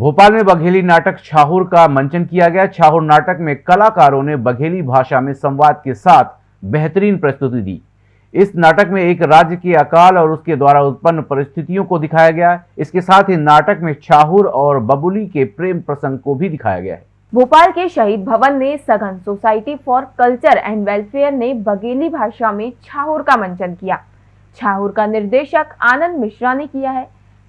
भोपाल में बघेली नाटक छाहुर का मंचन किया गया। छाहुर नाटक में कलाकारों ने बघेली भाषा में संवाद के साथ बेहतरीन प्रस्तुति दी। इस नाटक में एक राज्य के अकाल और उसके द्वारा उत्पन्न परिस्थितियों को दिखाया गया। इसके साथ ही नाटक में छाहुर और बबुली के प्रेम प्रसंग को भी दिखाया गया है। भोपाल के शहीद भवन में Saghan society for culture and welfare ने बघेली भाषा में छाहुर का मंचन किया। छाहुर का निर्देशक आनंद मिश्रा ने किया है।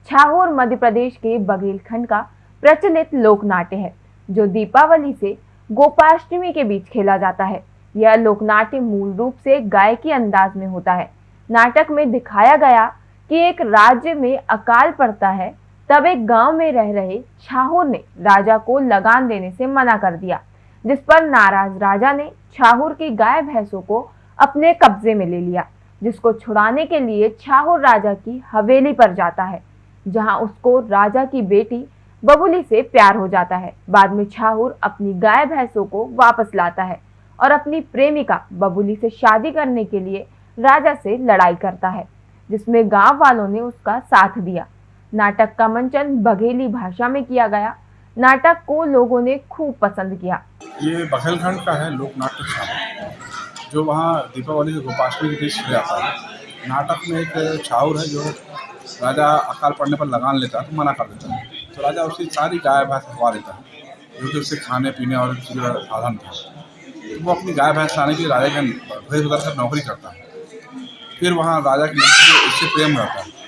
छाहुर, मध्य प्रदेश के बघेलखंड का प्रचलित लोक नाट्य है, जो दीपावली से गोपाष्टमी के बीच खेला जाता है। यह लोकनाट्य मूल रूप से गायकी अंदाज में होता है। नाटक में दिखाया गया कि एक राज्य में अकाल पड़ता है, तब एक गाँव में रह रहे छाहुर ने राजा को लगान देने से मना कर दिया, जिस पर नाराज़ राजा ने छाहुर की गाय भैंसों को अपने कब्जे में ले लिया, जिसको छुड़ाने के लिए छाहुर राजा की हवेली पर जाता है, जहाँ उसको राजा की बेटी बबुली से प्यार हो जाता है। बाद में छाहुर अपनी गाय भैंसों को वापस लाता है और अपनी प्रेमिका बबुली से शादी करने के लिए राजा से लड़ाई करता है, जिसमें गाँव वालों ने उसका साथ दिया। नाटक का मंचन बघेली भाषा में किया गया। नाटक को लोगों ने खूब पसंद किया। ये बघेलखंड का है लोक छाव जो वहाँ दीपावली के गोपाष्टमी के बीच आता है। नाटक में एक छाउर है जो राजा अकाल पड़ने पर लगान लेता है तो मना कर देता है। तो राजा, उसकी सारी गाय भैंस हवा देता है। जो कि उससे खाने, पीने और चीज़ों का साधन था। तो वो अपनी गाय भैंस लाने के लिए राजा के भेज उतर कर नौकरी करता है। फिर वहाँ राजा की लड़की को इससे प्रेम रहता है।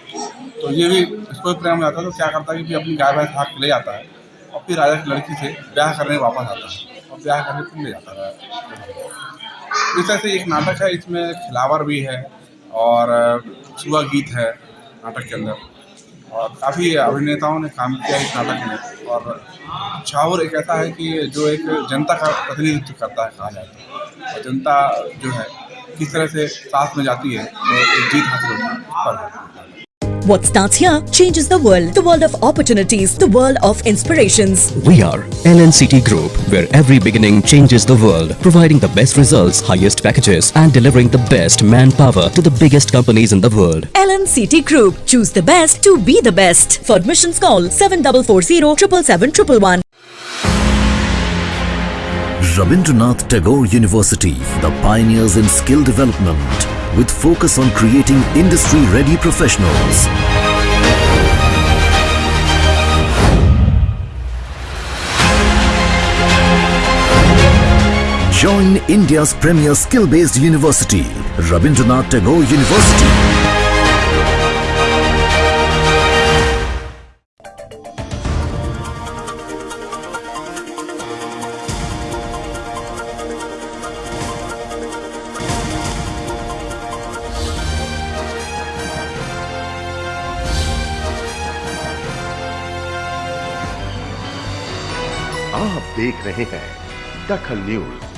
तो ये भी इसको भी प्रेम रहता है तो क्या करता है कि अपनी गाय भैंस हाथ ले जाता है और फिर राजा की लड़की से ब्याह करने वापस आता है और ब्याह करने फिर ले जाता है। इस तरह से एक नाटक है, इसमें खिलावर भी है और, सुबह गीत है नाटक के अंदर। और काफ़ी अभिनेताओं ने काम किया इस नाटक में। और छावर एक ऐसा है कि जो एक जनता का प्रतिनिधित्व करता है कहा जाता है और जनता जो है, किस तरह से साथ में जाती है एक जीत हासिल होती है। What starts here changes the world. The world of opportunities. The world of inspirations. We are LNCT Group, where every beginning changes the world, providing the best results, highest packages, and delivering the best manpower to the biggest companies in the world. LNCT Group. Choose the best to be the best. For admissions call 7440 777 Rabindranath Tagore University, the pioneers in skill development, with focus on creating industry-ready professionals. Join India's premier skill-based university, Rabindranath Tagore University. आप देख रहे हैं दखल news.